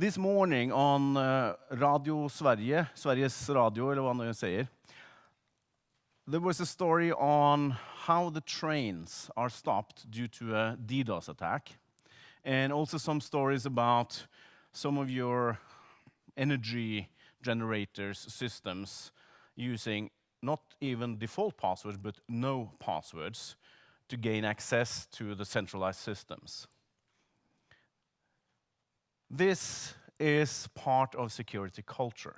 This morning on uh, Radio Sverige, Sveriges Radio, eller hva man säger, there was a story on how the trains are stopped due to a DDoS attack, and also some stories about some of your energy generators systems using not even default passwords, but no passwords to gain access to the centralized systems. This is part of security culture.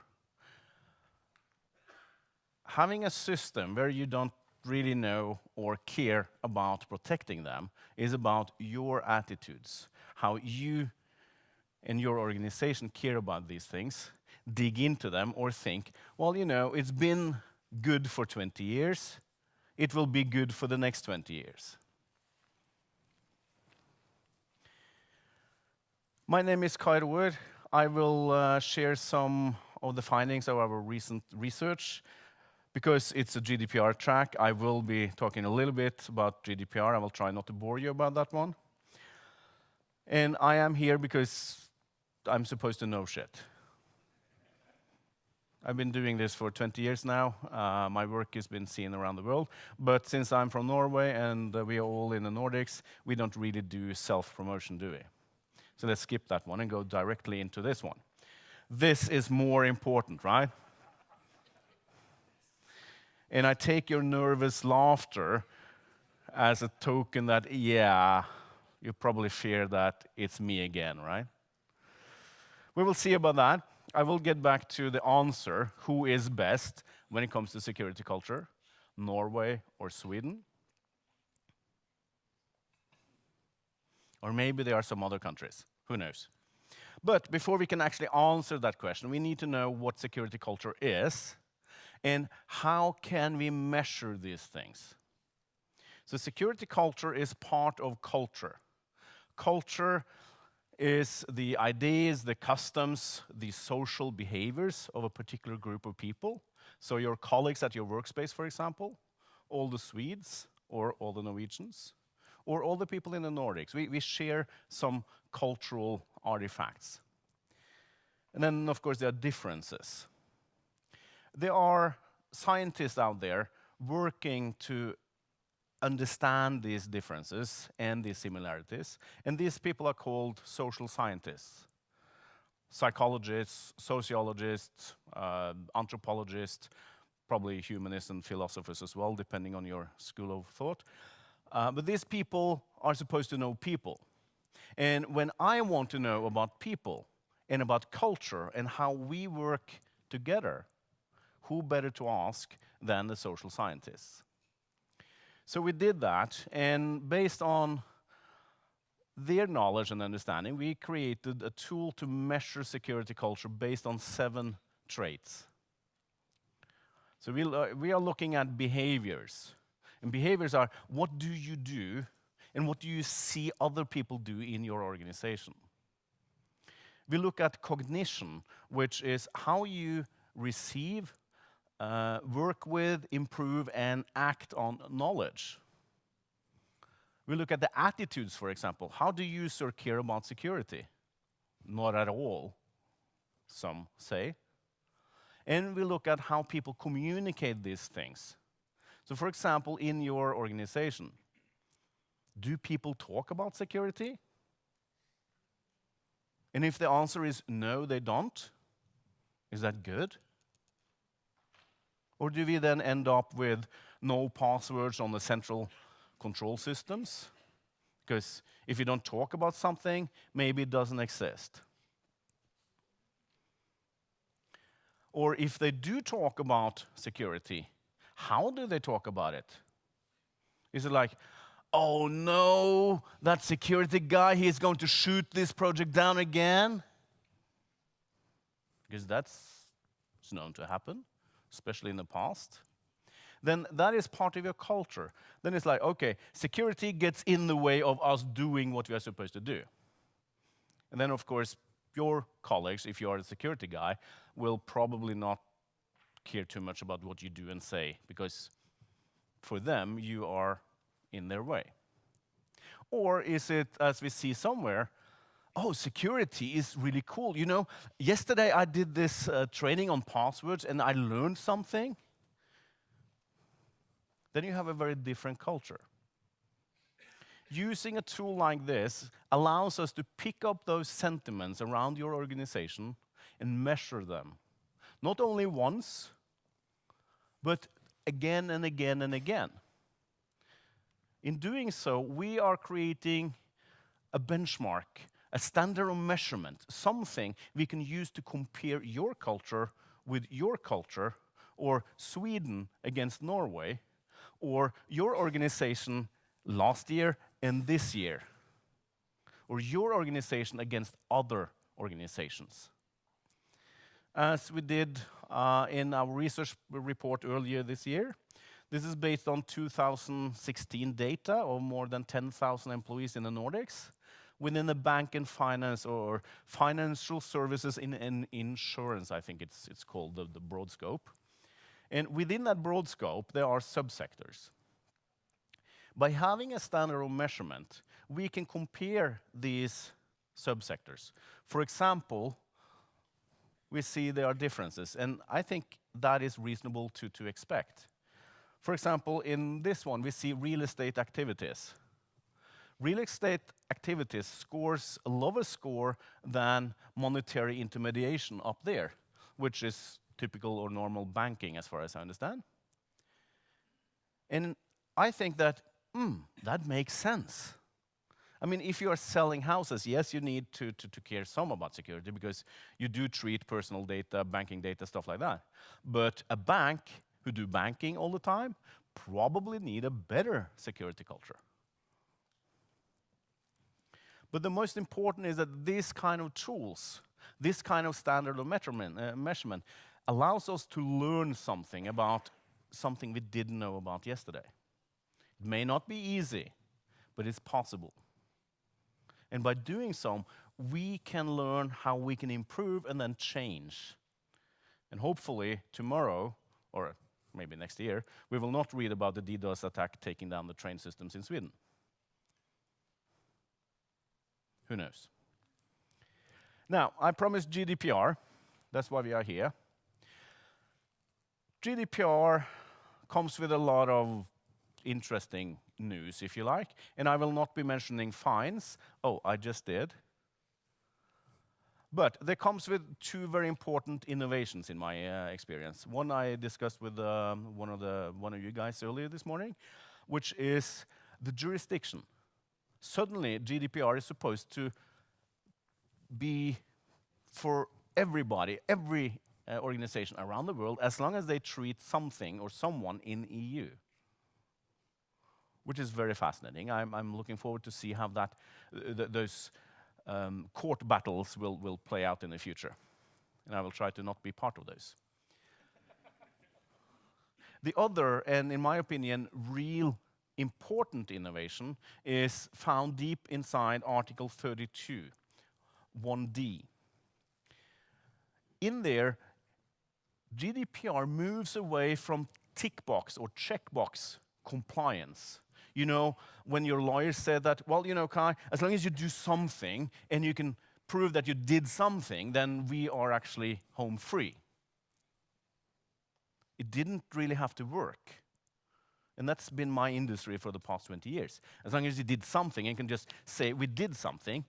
Having a system where you don't really know or care about protecting them is about your attitudes, how you and your organization care about these things, dig into them, or think, well, you know, it's been good for 20 years, it will be good for the next 20 years. My name is Kai Roer. I will uh, share some of the findings of our recent research. Because it's a GDPR track, I will be talking a little bit about GDPR. I will try not to bore you about that one. And I am here because I'm supposed to know shit. I've been doing this for 20 years now. Uh, my work has been seen around the world. But since I'm from Norway and uh, we are all in the Nordics, we don't really do self-promotion, do we? So let's skip that one and go directly into this one. This is more important, right? And I take your nervous laughter as a token that, yeah, you probably fear that it's me again, right? We will see about that. I will get back to the answer, who is best when it comes to security culture, Norway or Sweden? Or maybe there are some other countries. Who knows? But before we can actually answer that question, we need to know what security culture is and how can we measure these things. So security culture is part of culture. Culture is the ideas, the customs, the social behaviors of a particular group of people. So your colleagues at your workspace, for example, all the Swedes or all the Norwegians, or all the people in the Nordics. We, we share some cultural artifacts. And then, of course, there are differences. There are scientists out there working to understand these differences and these similarities, and these people are called social scientists. Psychologists, sociologists, uh, anthropologists, probably humanists and philosophers as well, depending on your school of thought. Uh, but these people are supposed to know people. And when I want to know about people and about culture and how we work together, who better to ask than the social scientists? So we did that, and based on their knowledge and understanding, we created a tool to measure security culture based on seven traits. So we, uh, we are looking at behaviors. And behaviors are what do you do and what do you see other people do in your organization. We look at cognition, which is how you receive, uh, work with, improve, and act on knowledge. We look at the attitudes, for example. How do users care about security? Not at all, some say. And we look at how people communicate these things. So for example, in your organization, do people talk about security? And if the answer is no, they don't, is that good? Or do we then end up with no passwords on the central control systems? Because if you don't talk about something, maybe it doesn't exist. Or if they do talk about security, how do they talk about it? Is it like, oh no, that security guy, he's going to shoot this project down again? Because that's it's known to happen, especially in the past. Then that is part of your culture. Then it's like, okay, security gets in the way of us doing what we are supposed to do. And then, of course, your colleagues, if you are a security guy, will probably not care too much about what you do and say, because for them, you are in their way? Or is it, as we see somewhere, oh, security is really cool. You know, yesterday I did this uh, training on passwords and I learned something. Then you have a very different culture. Using a tool like this allows us to pick up those sentiments around your organization and measure them. Not only once, but again and again and again. In doing so, we are creating a benchmark, a standard of measurement, something we can use to compare your culture with your culture, or Sweden against Norway, or your organization last year and this year, or your organization against other organizations. As we did uh, in our research report earlier this year, this is based on 2016 data of more than 10,000 employees in the Nordics within the bank and finance or financial services in, in insurance, I think it's, it's called the, the broad scope. And within that broad scope, there are subsectors. By having a standard of measurement, we can compare these subsectors. For example, we see there are differences, and I think that is reasonable to, to expect. For example, in this one, we see real estate activities. Real estate activities scores a lower score than monetary intermediation up there, which is typical or normal banking as far as I understand. And I think that, hmm, that makes sense. I mean, if you are selling houses, yes, you need to, to, to, care some about security because you do treat personal data, banking data, stuff like that. But a bank who do banking all the time probably need a better security culture. But the most important is that these kind of tools, this kind of standard of measurement, uh, measurement allows us to learn something about something we didn't know about yesterday. It may not be easy, but it's possible. And by doing so, we can learn how we can improve and then change. And hopefully tomorrow, or maybe next year, we will not read about the DDoS attack taking down the train systems in Sweden. Who knows? Now, I promised GDPR. That's why we are here. GDPR comes with a lot of interesting news, if you like, and I will not be mentioning fines. Oh, I just did. But there comes with two very important innovations in my uh, experience. One I discussed with um, one, of the, one of you guys earlier this morning, which is the jurisdiction. Suddenly, GDPR is supposed to be for everybody, every uh, organization around the world, as long as they treat something or someone in EU which is very fascinating. I'm, I'm looking forward to see how that, th those um, court battles will, will play out in the future. And I will try to not be part of those. the other, and in my opinion, real important innovation is found deep inside Article 32, 1D. In there, GDPR moves away from tick box or checkbox compliance you know, when your lawyer said that, well, you know, Kai, as long as you do something and you can prove that you did something, then we are actually home free. It didn't really have to work. And that's been my industry for the past 20 years. As long as you did something and can just say, we did something,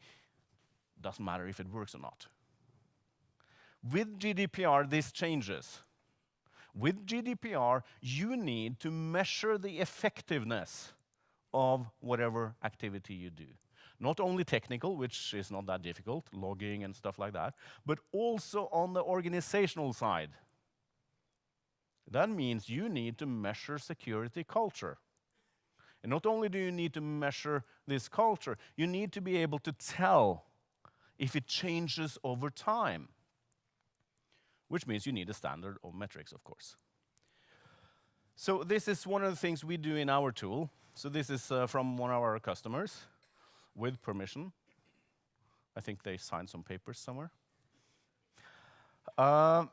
doesn't matter if it works or not. With GDPR, this changes. With GDPR, you need to measure the effectiveness of whatever activity you do. Not only technical, which is not that difficult, logging and stuff like that, but also on the organizational side. That means you need to measure security culture. And not only do you need to measure this culture, you need to be able to tell if it changes over time, which means you need a standard of metrics, of course. So this is one of the things we do in our tool. So this is uh, from one of our customers with permission. I think they signed some papers somewhere. Uh,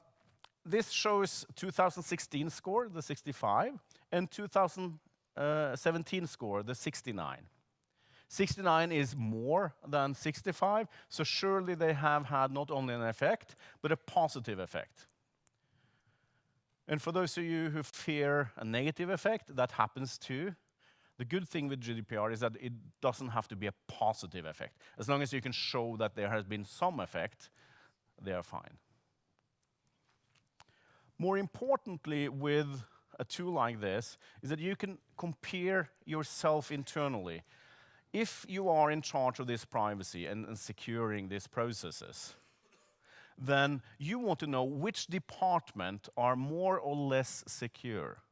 this shows 2016 score, the 65, and 2017 score, the 69. 69 is more than 65, so surely they have had not only an effect, but a positive effect. And for those of you who fear a negative effect, that happens too. The good thing with GDPR is that it doesn't have to be a positive effect. As long as you can show that there has been some effect, they are fine. More importantly, with a tool like this, is that you can compare yourself internally. If you are in charge of this privacy and, and securing these processes, then you want to know which department are more or less secure.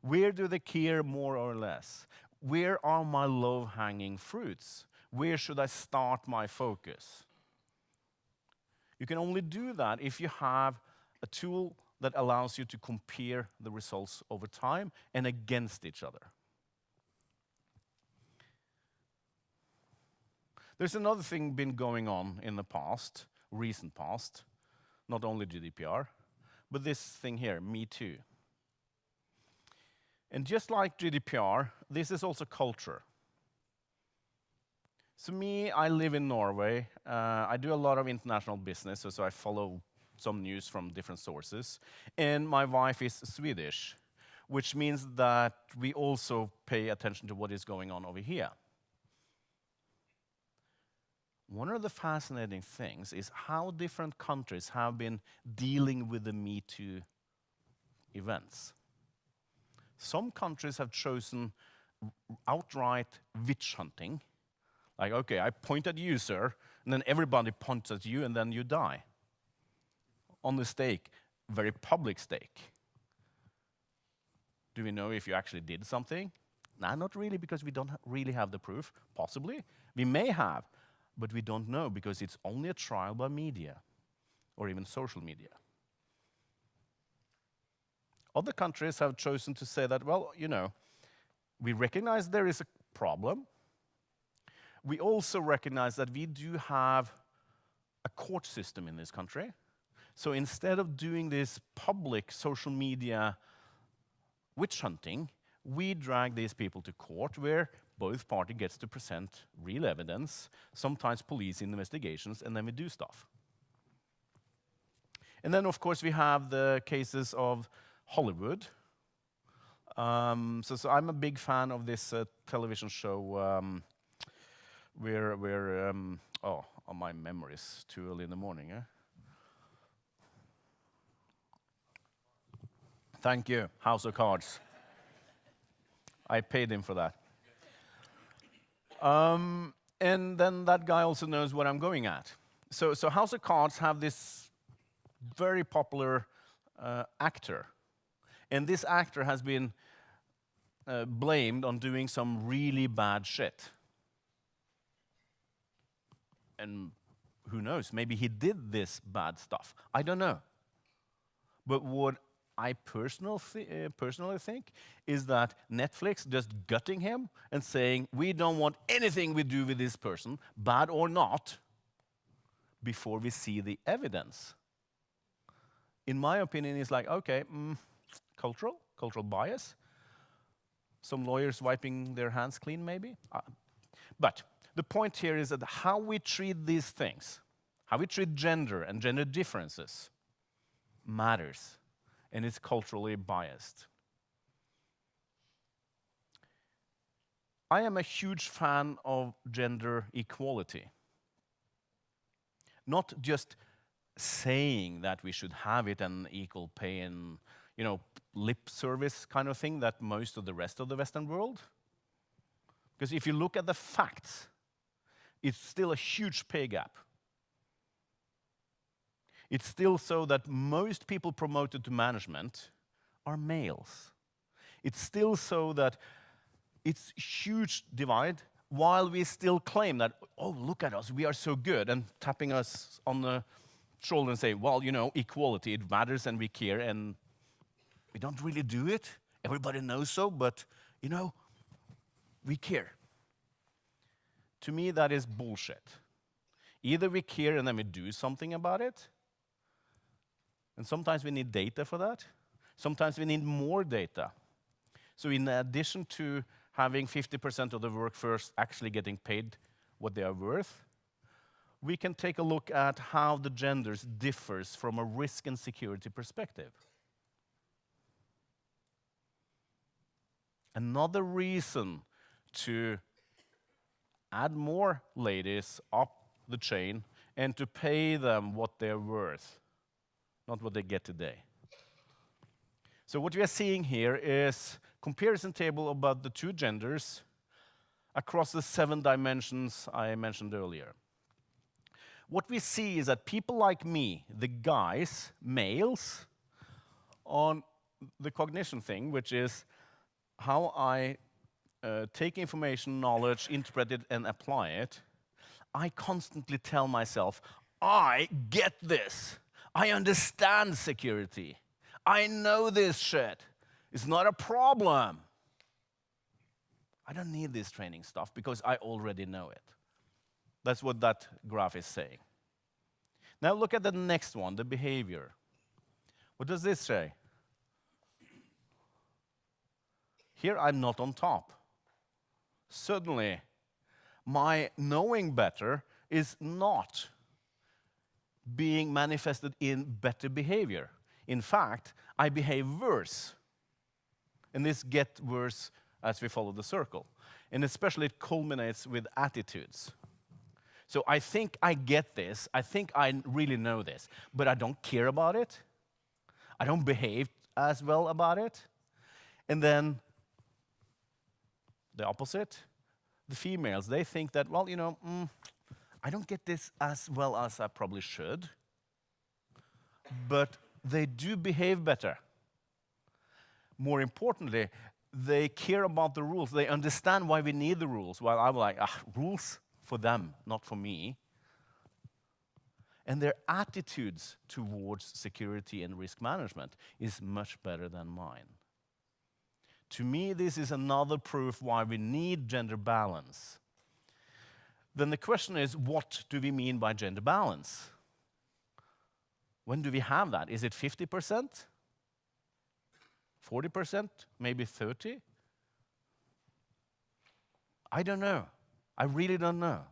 Where do they care more or less? Where are my low-hanging fruits? Where should I start my focus? You can only do that if you have a tool that allows you to compare the results over time and against each other. There's another thing been going on in the past, recent past, not only GDPR, but this thing here, Me Too. And just like GDPR, this is also culture. So me, I live in Norway. Uh, I do a lot of international business, so, so I follow some news from different sources. And my wife is Swedish, which means that we also pay attention to what is going on over here. One of the fascinating things is how different countries have been dealing with the Me Too events. Some countries have chosen outright witch hunting. Like, okay, I point at you, sir, and then everybody points at you, and then you die. On the stake, very public stake. Do we know if you actually did something? No, not really, because we don't really have the proof. Possibly. We may have, but we don't know because it's only a trial by media or even social media. Other countries have chosen to say that, well, you know, we recognize there is a problem. We also recognize that we do have a court system in this country. So instead of doing this public social media witch hunting, we drag these people to court where both party gets to present real evidence, sometimes police investigations, and then we do stuff. And then, of course, we have the cases of Hollywood. Um, so, so, I'm a big fan of this uh, television show um, where, where um, oh, oh, my memory is too early in the morning. Eh? Thank you, House of Cards. I paid him for that. Um, and then that guy also knows what I'm going at. So, so House of Cards have this very popular uh, actor and this actor has been uh, blamed on doing some really bad shit. And who knows, maybe he did this bad stuff. I don't know. But what I personal th uh, personally think is that Netflix just gutting him and saying, we don't want anything we do with this person, bad or not, before we see the evidence. In my opinion, it's like, okay, mm, cultural, cultural bias. Some lawyers wiping their hands clean, maybe. Uh, but the point here is that how we treat these things, how we treat gender and gender differences, matters, and it's culturally biased. I am a huge fan of gender equality. Not just saying that we should have it and equal pay and you know, lip service kind of thing that most of the rest of the Western world. Because if you look at the facts, it's still a huge pay gap. It's still so that most people promoted to management are males. It's still so that it's huge divide while we still claim that, oh, look at us, we are so good, and tapping us on the shoulder and say, well, you know, equality, it matters and we care, and we don't really do it. Everybody knows so, but you know, we care. To me, that is bullshit. Either we care and then we do something about it, and sometimes we need data for that. Sometimes we need more data. So in addition to having 50% of the workforce actually getting paid what they are worth, we can take a look at how the genders differs from a risk and security perspective. Another reason to add more ladies up the chain and to pay them what they're worth, not what they get today. So what we are seeing here is comparison table about the two genders across the seven dimensions I mentioned earlier. What we see is that people like me, the guys, males, on the cognition thing, which is how I uh, take information, knowledge, interpret it, and apply it, I constantly tell myself, I get this. I understand security. I know this shit. It's not a problem. I don't need this training stuff because I already know it. That's what that graph is saying. Now look at the next one, the behavior. What does this say? Here I'm not on top. Suddenly, my knowing better is not being manifested in better behavior. In fact, I behave worse. And this gets worse as we follow the circle. And especially it culminates with attitudes. So I think I get this. I think I really know this, but I don't care about it. I don't behave as well about it. And then the opposite, the females, they think that, well, you know, mm, I don't get this as well as I probably should, but they do behave better. More importantly, they care about the rules. They understand why we need the rules. While I'm like, ah, rules for them, not for me. And their attitudes towards security and risk management is much better than mine. To me, this is another proof why we need gender balance. Then the question is, what do we mean by gender balance? When do we have that? Is it 50%? 40%? Maybe 30? I don't know. I really don't know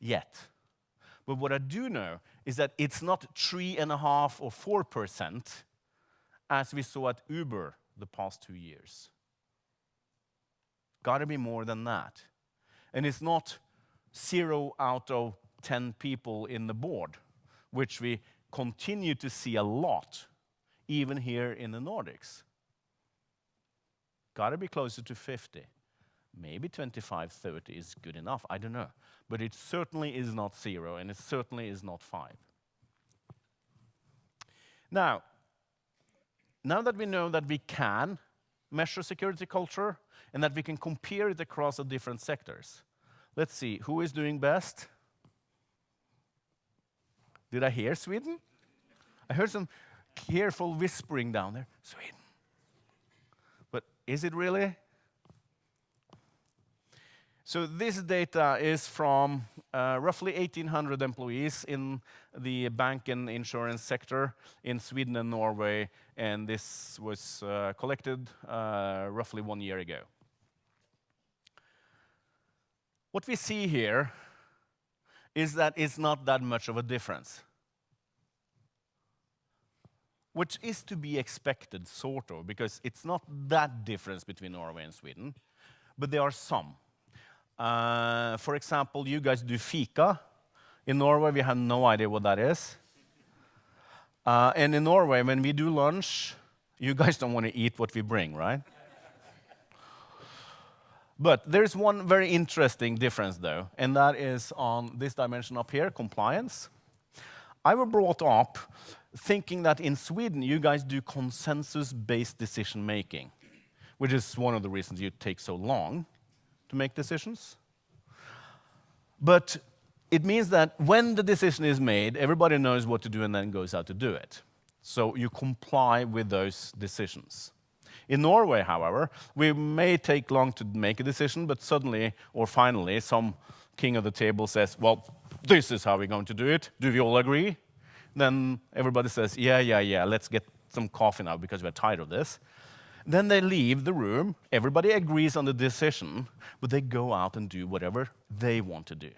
yet. But what I do know is that it's not three and a half or four percent as we saw at Uber the past two years. Got to be more than that. And it's not zero out of 10 people in the board, which we continue to see a lot, even here in the Nordics. Got to be closer to 50. Maybe 25, 30 is good enough, I don't know. But it certainly is not zero, and it certainly is not five. Now, now that we know that we can measure security culture and that we can compare it across the different sectors, let's see, who is doing best? Did I hear Sweden? I heard some careful whispering down there. Sweden. But is it really? So this data is from uh, roughly 1,800 employees in the bank and insurance sector in Sweden and Norway, and this was uh, collected uh, roughly one year ago. What we see here is that it's not that much of a difference, which is to be expected, sort of, because it's not that difference between Norway and Sweden, but there are some. Uh, for example, you guys do fika. In Norway, we have no idea what that is. Uh, and in Norway, when we do lunch, you guys don't want to eat what we bring, right? But there's one very interesting difference, though, and that is on this dimension up here, compliance. I was brought up thinking that in Sweden, you guys do consensus-based decision-making, which is one of the reasons you take so long to make decisions. But it means that when the decision is made, everybody knows what to do and then goes out to do it. So you comply with those decisions. In Norway, however, we may take long to make a decision, but suddenly or finally, some king of the table says, well, this is how we're going to do it. Do we all agree? Then everybody says, yeah, yeah, yeah, let's get some coffee now because we're tired of this. Then they leave the room, everybody agrees on the decision, but they go out and do whatever they want to do,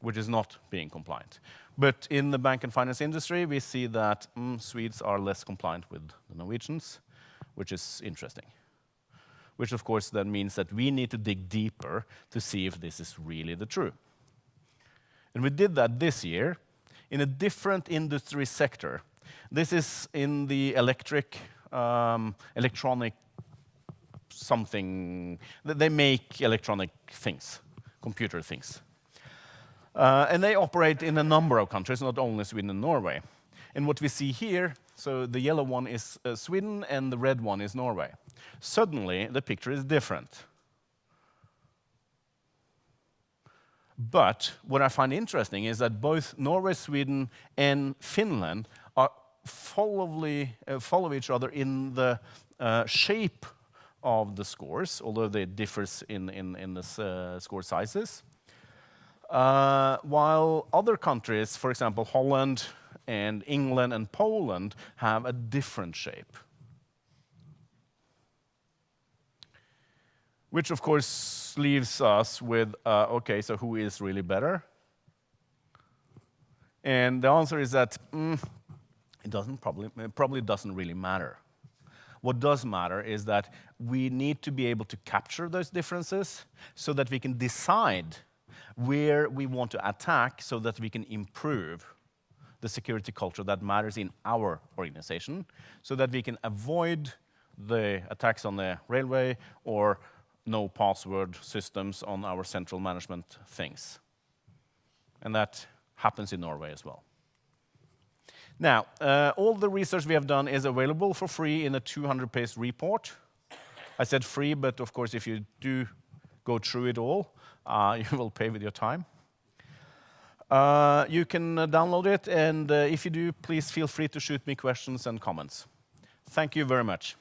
which is not being compliant. But in the bank and finance industry, we see that mm, Swedes are less compliant with the Norwegians, which is interesting. Which of course then means that we need to dig deeper to see if this is really the true. And we did that this year in a different industry sector. This is in the electric, um, electronic something. They make electronic things, computer things. Uh, and they operate in a number of countries, not only Sweden and Norway. And what we see here, so the yellow one is uh, Sweden and the red one is Norway. Suddenly, the picture is different. But what I find interesting is that both Norway, Sweden, and Finland are followly, uh, follow each other in the uh, shape of the scores, although they differ in, in, in the uh, score sizes. Uh, while other countries, for example, Holland and England and Poland, have a different shape. Which, of course, leaves us with, uh, okay, so who is really better? And the answer is that mm, it doesn't probably, it probably doesn't really matter. What does matter is that we need to be able to capture those differences so that we can decide where we want to attack so that we can improve the security culture that matters in our organization so that we can avoid the attacks on the railway or no password systems on our central management things. And that happens in Norway as well. Now, uh, all the research we have done is available for free in a 200-page report. I said free, but of course, if you do go through it all, you will pay with your time. Uh, you can uh, download it, and uh, if you do, please feel free to shoot me questions and comments. Thank you very much.